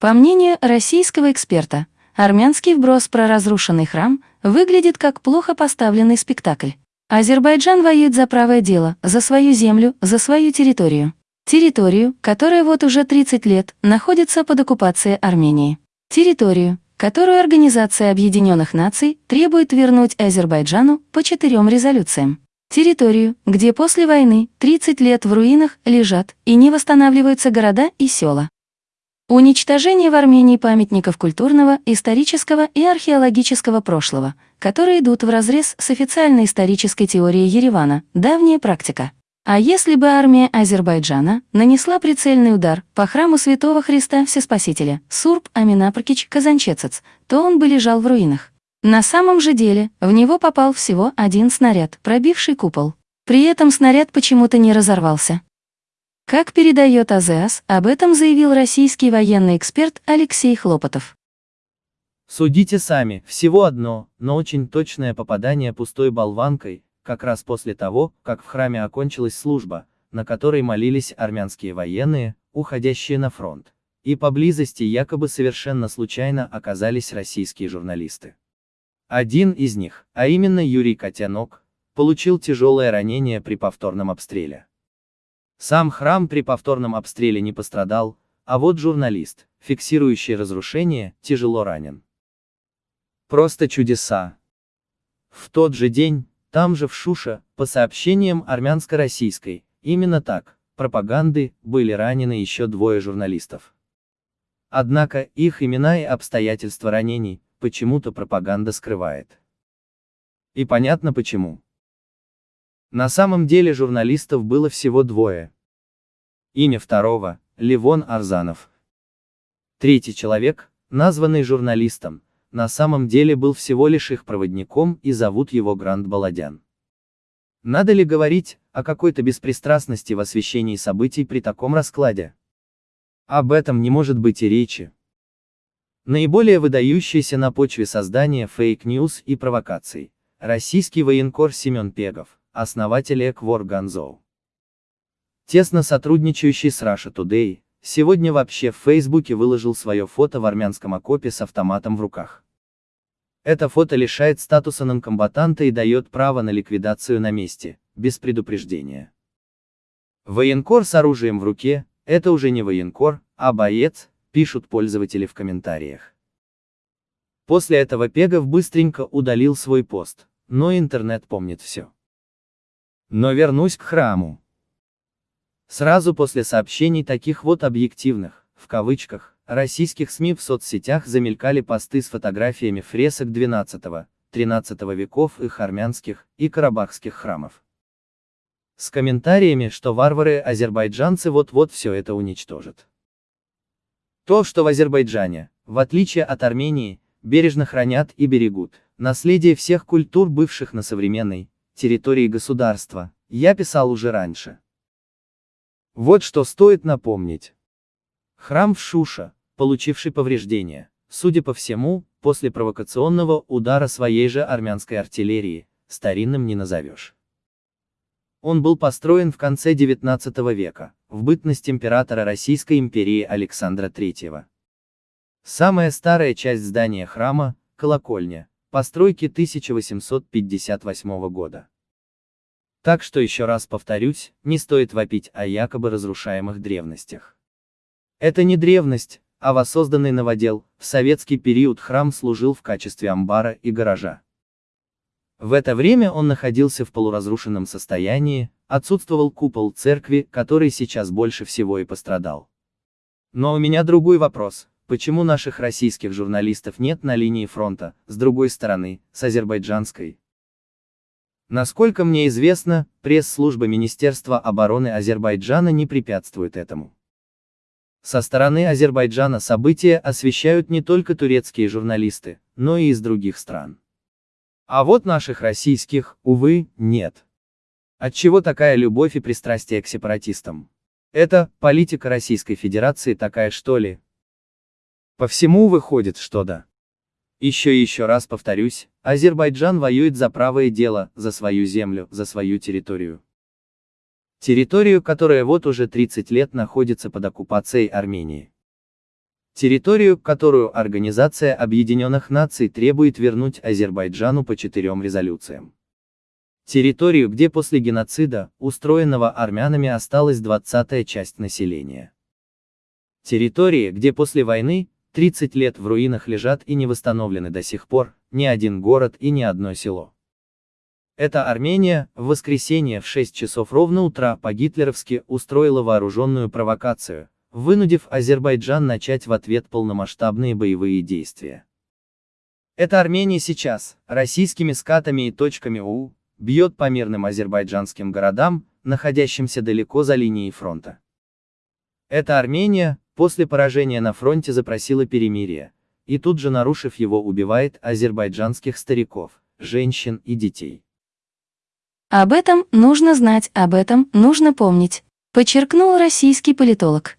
По мнению российского эксперта, армянский вброс про разрушенный храм выглядит как плохо поставленный спектакль. Азербайджан воюет за правое дело, за свою землю, за свою территорию. Территорию, которая вот уже 30 лет находится под оккупацией Армении. Территорию, которую Организация Объединенных Наций требует вернуть Азербайджану по четырем резолюциям. Территорию, где после войны 30 лет в руинах лежат и не восстанавливаются города и села. Уничтожение в Армении памятников культурного, исторического и археологического прошлого, которые идут вразрез с официальной исторической теорией Еревана, давняя практика. А если бы армия Азербайджана нанесла прицельный удар по храму Святого Христа Всеспасителя, Сурб Аминапркич Казанчецец, то он бы лежал в руинах. На самом же деле, в него попал всего один снаряд, пробивший купол. При этом снаряд почему-то не разорвался. Как передает АЗАС, об этом заявил российский военный эксперт Алексей Хлопотов. Судите сами, всего одно, но очень точное попадание пустой болванкой, как раз после того, как в храме окончилась служба, на которой молились армянские военные, уходящие на фронт. И поблизости якобы совершенно случайно оказались российские журналисты. Один из них, а именно Юрий Котянок, получил тяжелое ранение при повторном обстреле. Сам храм при повторном обстреле не пострадал, а вот журналист, фиксирующий разрушение, тяжело ранен. Просто чудеса. В тот же день, там же в Шуша, по сообщениям армянско-российской, именно так, пропаганды, были ранены еще двое журналистов. Однако, их имена и обстоятельства ранений, почему-то пропаганда скрывает. И понятно почему. На самом деле журналистов было всего двое. Имя второго – Левон Арзанов. Третий человек, названный журналистом, на самом деле был всего лишь их проводником и зовут его Гранд Баладян. Надо ли говорить о какой-то беспристрастности в освещении событий при таком раскладе? Об этом не может быть и речи. Наиболее выдающийся на почве создания fake news и провокаций. Российский военкор Семен Пегов, основатель WarGonzo. Тесно сотрудничающий с Russia Today, Сегодня вообще в Фейсбуке выложил свое фото в армянском окопе с автоматом в руках. Это фото лишает статуса нонкомбатанта и дает право на ликвидацию на месте, без предупреждения. Военкор с оружием в руке – это уже не военкор, а боец, пишут пользователи в комментариях. После этого Пегов быстренько удалил свой пост, но интернет помнит все. Но вернусь к храму. Сразу после сообщений таких вот объективных, в кавычках, российских СМИ в соцсетях замелькали посты с фотографиями фресок XII-XIII веков их армянских и карабахских храмов. С комментариями, что варвары-азербайджанцы вот-вот все это уничтожат. То, что в Азербайджане, в отличие от Армении, бережно хранят и берегут, наследие всех культур бывших на современной территории государства, я писал уже раньше. Вот что стоит напомнить. Храм в Шуша, получивший повреждения, судя по всему, после провокационного удара своей же армянской артиллерии, старинным не назовешь. Он был построен в конце XIX века, в бытность императора Российской империи Александра III. Самая старая часть здания храма – колокольня, постройки 1858 года. Так что еще раз повторюсь, не стоит вопить о якобы разрушаемых древностях. Это не древность, а воссозданный новодел, в советский период храм служил в качестве амбара и гаража. В это время он находился в полуразрушенном состоянии, отсутствовал купол церкви, который сейчас больше всего и пострадал. Но у меня другой вопрос, почему наших российских журналистов нет на линии фронта, с другой стороны, с азербайджанской? Насколько мне известно, пресс-служба Министерства обороны Азербайджана не препятствует этому. Со стороны Азербайджана события освещают не только турецкие журналисты, но и из других стран. А вот наших российских, увы, нет. Отчего такая любовь и пристрастие к сепаратистам? Это политика Российской Федерации такая что ли? По всему выходит, что да. Еще и еще раз повторюсь, Азербайджан воюет за правое дело, за свою землю, за свою территорию. Территорию, которая вот уже 30 лет находится под оккупацией Армении. Территорию, которую Организация Объединенных Наций требует вернуть Азербайджану по четырем резолюциям. Территорию, где после геноцида, устроенного армянами осталась двадцатая часть населения. Территории, где после войны, 30 лет в руинах лежат и не восстановлены до сих пор, ни один город и ни одно село. Эта Армения, в воскресенье в 6 часов ровно утра по-гитлеровски устроила вооруженную провокацию, вынудив Азербайджан начать в ответ полномасштабные боевые действия. Эта Армения сейчас, российскими скатами и точками УУ, бьет по мирным азербайджанским городам, находящимся далеко за линией фронта. Эта Армения, после поражения на фронте запросила перемирие, и тут же нарушив его убивает азербайджанских стариков, женщин и детей. Об этом нужно знать, об этом нужно помнить, подчеркнул российский политолог.